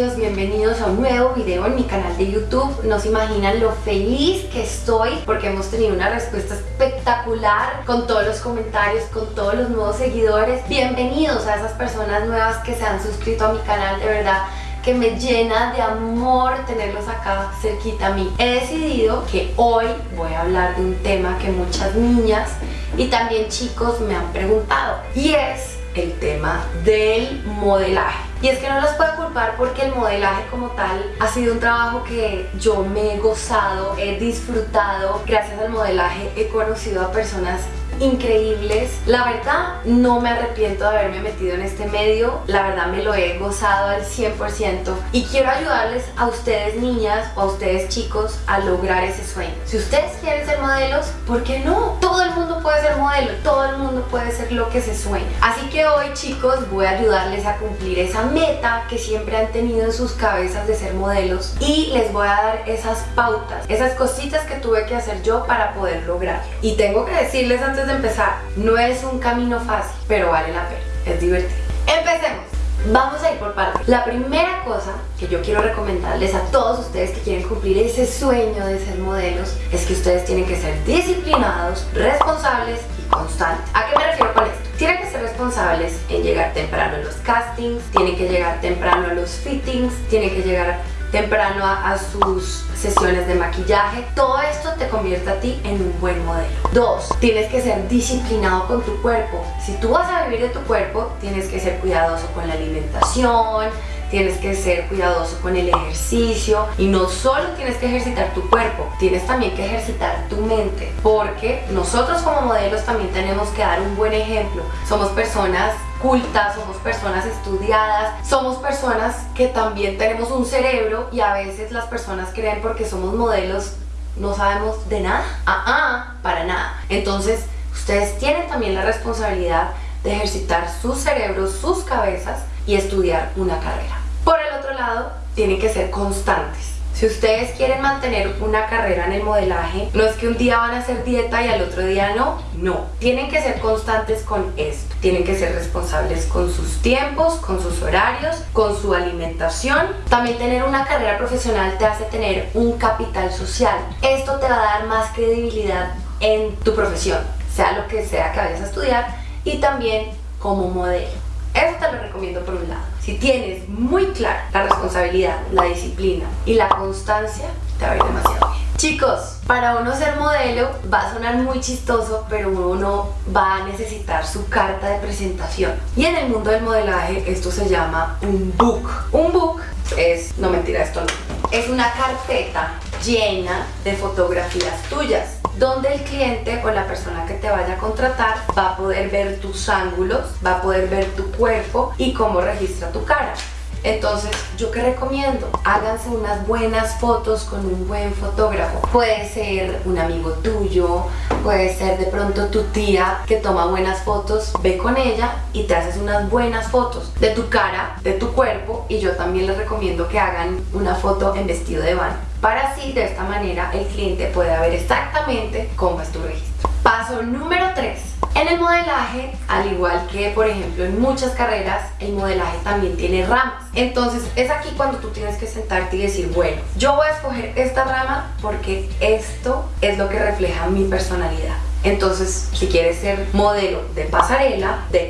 bienvenidos a un nuevo video en mi canal de YouTube. No se imaginan lo feliz que estoy porque hemos tenido una respuesta espectacular con todos los comentarios, con todos los nuevos seguidores. Bienvenidos a esas personas nuevas que se han suscrito a mi canal, de verdad que me llena de amor tenerlos acá cerquita a mí. He decidido que hoy voy a hablar de un tema que muchas niñas y también chicos me han preguntado y es el tema del modelaje. Y es que no los puedo culpar porque el modelaje como tal ha sido un trabajo que yo me he gozado, he disfrutado. Gracias al modelaje he conocido a personas increíbles. La verdad, no me arrepiento de haberme metido en este medio. La verdad, me lo he gozado al 100%. Y quiero ayudarles a ustedes niñas o a ustedes chicos a lograr ese sueño. Si ustedes quieren ser modelos, ¿por qué no? Todo el mundo puede ser modelo, todo el mundo puede ser lo que se sueña. Así que hoy chicos voy a ayudarles a cumplir esa meta que siempre han tenido en sus cabezas de ser modelos y les voy a dar esas pautas, esas cositas que tuve que hacer yo para poder lograrlo. Y tengo que decirles antes de empezar, no es un camino fácil, pero vale la pena, es divertido. Empecemos. Vamos a ir por partes. La primera cosa que yo quiero recomendarles a todos ustedes que quieren cumplir ese sueño de ser modelos es que ustedes tienen que ser disciplinados, responsables y constantes. ¿A qué me refiero con esto? Tienen que ser responsables en llegar temprano a los castings, tienen que llegar temprano a los fittings, tienen que llegar temprano a, sus sesiones de maquillaje. Todo esto te convierte a ti en un buen modelo. Dos, tienes que ser disciplinado con tu cuerpo. Si tú vas a vivir de tu cuerpo, tienes que ser cuidadoso con la alimentación, tienes que ser cuidadoso con el ejercicio y no solo tienes que ejercitar tu cuerpo, tienes también que ejercitar tu mente porque nosotros como modelos también tenemos que dar un buen ejemplo. Somos personas cultas, somos personas estudiadas, somos personas que también tenemos un cerebro y a veces las personas creen porque somos modelos no sabemos de nada. Ah, ah, para nada. Entonces, ustedes tienen también la responsabilidad de ejercitar sus cerebros, sus cabezas y estudiar una carrera. Por el otro lado, tienen que ser constantes. Si ustedes quieren mantener una carrera en el modelaje, no es que un día van a hacer dieta y al otro día no, no. Tienen que ser constantes con esto. Tienen que ser responsables con sus tiempos, con sus horarios, con su alimentación. También tener una carrera profesional te hace tener un capital social. Esto te va a dar más credibilidad en tu profesión, sea lo que sea que vayas a estudiar y también como modelo. Eso te lo recomiendo por un lado. Si tienes muy clara la responsabilidad, la disciplina y la constancia, te va a ir demasiado bien. Chicos, para uno ser modelo va a sonar muy chistoso, pero uno va a necesitar su carta de presentación. Y en el mundo del modelaje esto se llama un book. Un book es, no mentira, esto no, es una carpeta llena de fotografías tuyas donde el cliente o la persona que te vaya a contratar va a poder ver tus ángulos, va a poder ver tu cuerpo y cómo registra tu cara. Entonces, ¿yo qué recomiendo? Háganse unas buenas fotos con un buen fotógrafo. Puede ser un amigo tuyo, puede ser de pronto tu tía que toma buenas fotos, ve con ella y te haces unas buenas fotos de tu cara, de tu cuerpo y yo también les recomiendo que hagan una foto en vestido de baño para así de esta manera el cliente pueda ver exactamente cómo es tu registro. Paso número 3. En el modelaje, al igual que por ejemplo en muchas carreras, el modelaje también tiene ramas. Entonces es aquí cuando tú tienes que sentarte y decir, bueno, yo voy a escoger esta rama porque esto es lo que refleja mi personalidad. Entonces, si quieres ser modelo de pasarela, de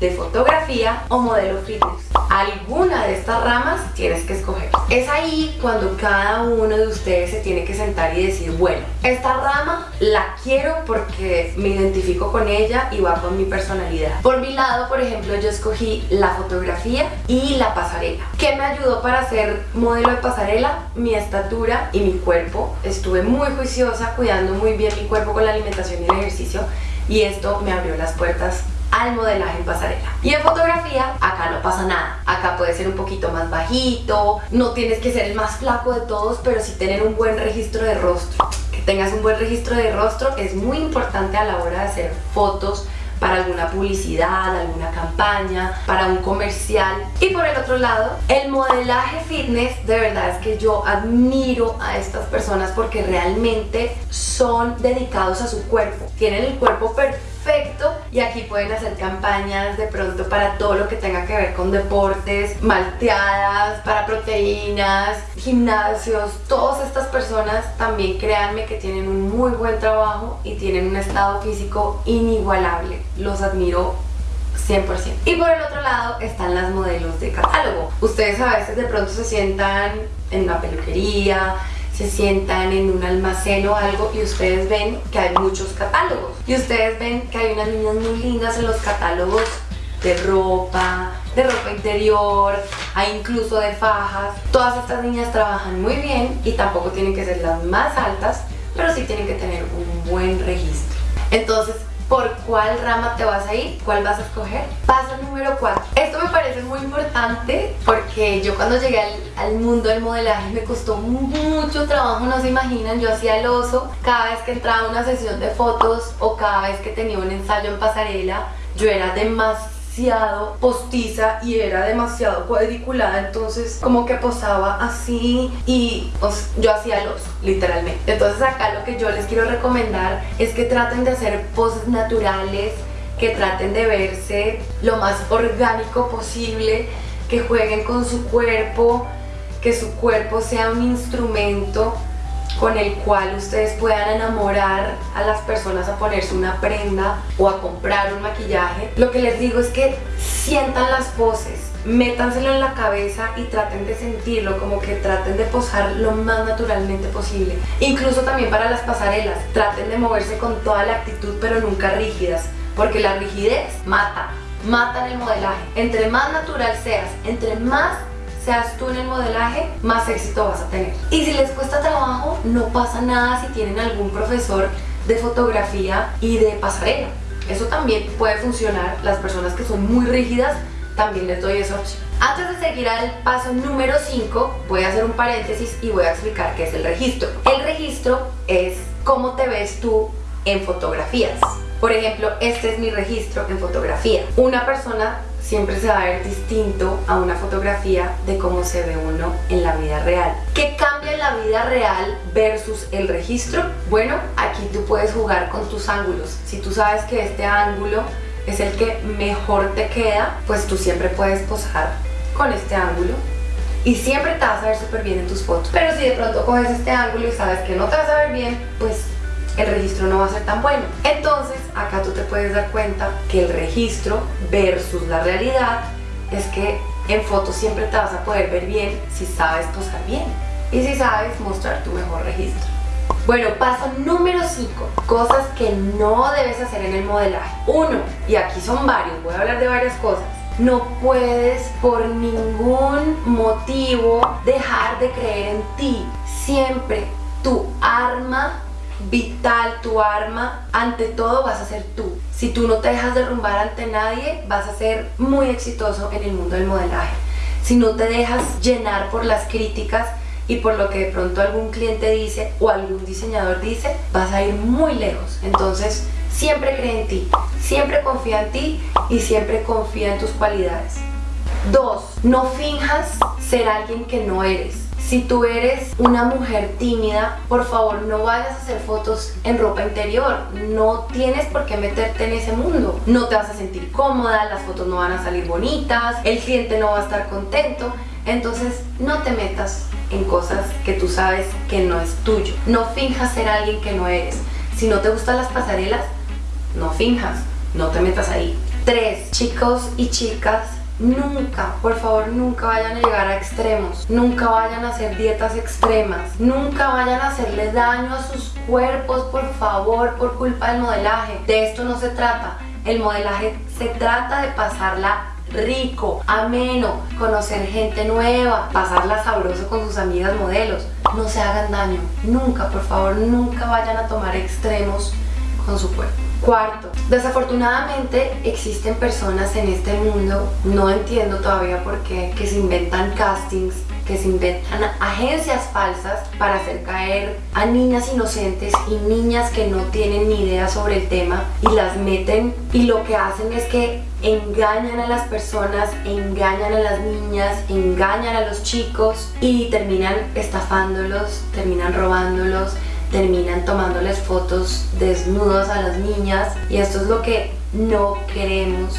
de fotografía o modelo fitness, alguna de estas ramas tienes que escoger. Es ahí cuando cada uno de ustedes se tiene que sentar y decir, bueno, esta rama la quiero porque me identifico con ella y va con mi personalidad. Por mi lado, por ejemplo, yo escogí la fotografía y la pasarela. ¿Qué me ayudó para ser modelo de pasarela? Mi estatura y mi cuerpo. Estuve muy juiciosa, cuidando muy bien mi cuerpo con la alimentación y el ejercicio y esto me abrió las puertas al modelaje en pasarela. Y en fotografía, acá no pasa nada. Acá puede ser un poquito más bajito, no tienes que ser el más flaco de todos, pero sí tener un buen registro de rostro. Que tengas un buen registro de rostro es muy importante a la hora de hacer fotos para alguna publicidad, alguna campaña, para un comercial. Y por el otro lado, el modelaje fitness, de verdad es que yo admiro a estas personas porque realmente son dedicados a su cuerpo. Tienen el cuerpo perfecto y aquí pueden hacer campañas de pronto para todo lo que tenga que ver con deportes, malteadas, para proteínas, gimnasios, todas estas personas también créanme que tienen un muy buen trabajo y tienen un estado físico inigualable. Los admiro 100%. Y por el otro lado están las modelos de catálogo. Ustedes a veces de pronto se sientan en una peluquería, se sientan en un almacén o algo y ustedes ven que hay muchos catálogos. Y ustedes ven que hay unas niñas muy lindas en los catálogos de ropa, de ropa interior, hay incluso de fajas. Todas estas niñas trabajan muy bien y tampoco tienen que ser las más altas, pero sí tienen que tener un buen registro. Entonces, por cuál rama te vas a ir, cuál vas a escoger. Paso número 4. Esto me parece muy importante porque yo cuando llegué al, mundo del modelaje me costó mucho trabajo, no se imaginan, yo hacía el oso cada vez que entraba a una sesión de fotos o cada vez que tenía un ensayo en pasarela, yo era demasiado postiza y era demasiado cuadriculada entonces como que posaba así y pues, yo hacía los literalmente. Entonces acá lo que yo les quiero recomendar es que traten de hacer poses naturales que traten de verse lo más orgánico posible que jueguen con su cuerpo que su cuerpo sea un instrumento con el cual ustedes puedan enamorar a las personas a ponerse una prenda o a comprar un maquillaje. Lo que les digo es que sientan las poses, métanselo en la cabeza y traten de sentirlo, como que traten de posar lo más naturalmente posible. Incluso también para las pasarelas, traten de moverse con toda la actitud pero nunca rígidas, porque la rigidez mata, mata en el modelaje. Entre más natural seas, entre más seas tú en el modelaje, más éxito vas a tener. Y si les cuesta trabajo, no pasa nada si tienen algún profesor de fotografía y de pasarela. Eso también puede funcionar. Las personas que son muy rígidas, también les doy esa opción. Antes de seguir al paso número 5, voy a hacer un paréntesis y voy a explicar qué es el registro. El registro es cómo te ves tú en fotografías. Por ejemplo, este es mi registro en fotografía. Una persona siempre se va a ver distinto a una fotografía de cómo se ve uno en la vida real. ¿Qué cambia en la vida real versus el registro? Bueno, aquí tú puedes jugar con tus ángulos. Si tú sabes que este ángulo es el que mejor te queda, pues tú siempre puedes posar con este ángulo y siempre te vas a ver súper bien en tus fotos. Pero si de pronto coges este ángulo y sabes que no te vas a ver bien, pues el registro no va a ser tan bueno. Entonces, acá tú te puedes dar cuenta que el registro versus la realidad es que en fotos siempre te vas a poder ver bien si sabes posar bien y si sabes mostrar tu mejor registro. Bueno, paso número 5, cosas que no debes hacer en el modelaje. Uno, y aquí son varios, voy a hablar de varias cosas. No puedes por ningún motivo dejar de creer en ti. Siempre tu arma vital, tu arma, ante todo vas a ser tú. Si tú no te dejas derrumbar ante nadie, vas a ser muy exitoso en el mundo del modelaje. Si no te dejas llenar por las críticas y por lo que de pronto algún cliente dice o algún diseñador dice, vas a ir muy lejos. Entonces, siempre cree en ti, siempre confía en ti y siempre confía en tus cualidades. Dos, no finjas ser alguien que no eres. Si tú eres una mujer tímida, por favor no vayas a hacer fotos en ropa interior. No tienes por qué meterte en ese mundo. No te vas a sentir cómoda, las fotos no van a salir bonitas, el cliente no va a estar contento. Entonces no te metas en cosas que tú sabes que no es tuyo. No finjas ser alguien que no eres. Si no te gustan las pasarelas, no finjas, no te metas ahí. Tres, chicos y chicas Nunca, por favor, nunca vayan a llegar a extremos. Nunca vayan a hacer dietas extremas. Nunca vayan a hacerle daño a sus cuerpos, por favor, por culpa del modelaje. De esto no se trata. El modelaje se trata de pasarla rico, ameno, conocer gente nueva, pasarla sabroso con sus amigas modelos. No se hagan daño. Nunca, por favor, nunca vayan a tomar extremos con su cuerpo. Cuarto, desafortunadamente existen personas en este mundo, no entiendo todavía por qué, que se inventan castings, que se inventan agencias falsas para hacer caer a niñas inocentes y niñas que no tienen ni idea sobre el tema y las meten y lo que hacen es que engañan a las personas, engañan a las niñas, engañan a los chicos y terminan estafándolos, terminan robándolos terminan tomándoles fotos desnudos a las niñas y esto es lo que no queremos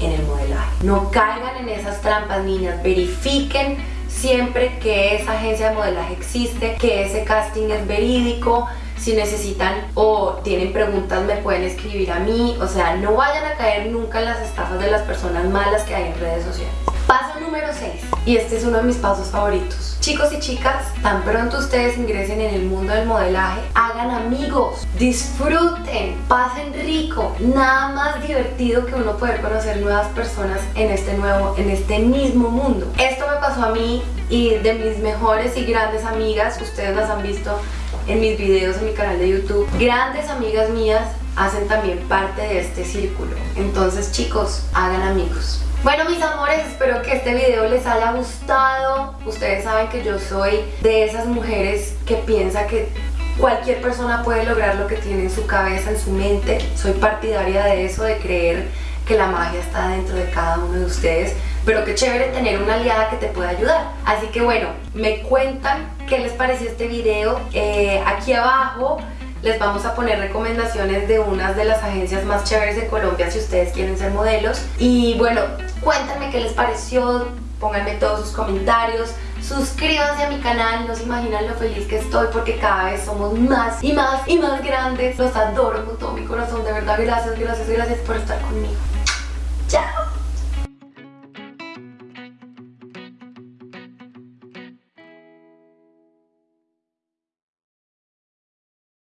en el modelaje. No caigan en esas trampas, niñas. Verifiquen siempre que esa agencia de modelaje existe, que ese casting es verídico, si necesitan o tienen preguntas me pueden escribir a mí, o sea, no vayan a caer nunca en las estafas de las personas malas que hay en redes sociales. Paso número 6, y este es uno de mis pasos favoritos. Chicos y chicas, tan pronto ustedes ingresen en el mundo del modelaje, hagan amigos, disfruten, pasen rico, nada más divertido que uno poder conocer nuevas personas en este nuevo, en este mismo mundo. Esto me pasó a mí y de mis mejores y grandes amigas, ustedes las han visto en mis videos en mi canal de YouTube, grandes amigas mías hacen también parte de este círculo. Entonces chicos, hagan amigos. Bueno mis amores, espero que este video les haya gustado. Ustedes saben que yo soy de esas mujeres que piensa que cualquier persona puede lograr lo que tiene en su cabeza, en su mente. Soy partidaria de eso, de creer que la magia está dentro de cada uno de ustedes pero qué chévere tener una aliada que te pueda ayudar así que bueno, me cuentan qué les pareció este video eh, aquí abajo les vamos a poner recomendaciones de unas de las agencias más chéveres de Colombia si ustedes quieren ser modelos y bueno, cuéntenme qué les pareció pónganme todos sus comentarios suscríbanse a mi canal, no se imaginan lo feliz que estoy porque cada vez somos más y más y más grandes. Los adoro con todo mi corazón, de verdad gracias, gracias, gracias por estar conmigo. Chao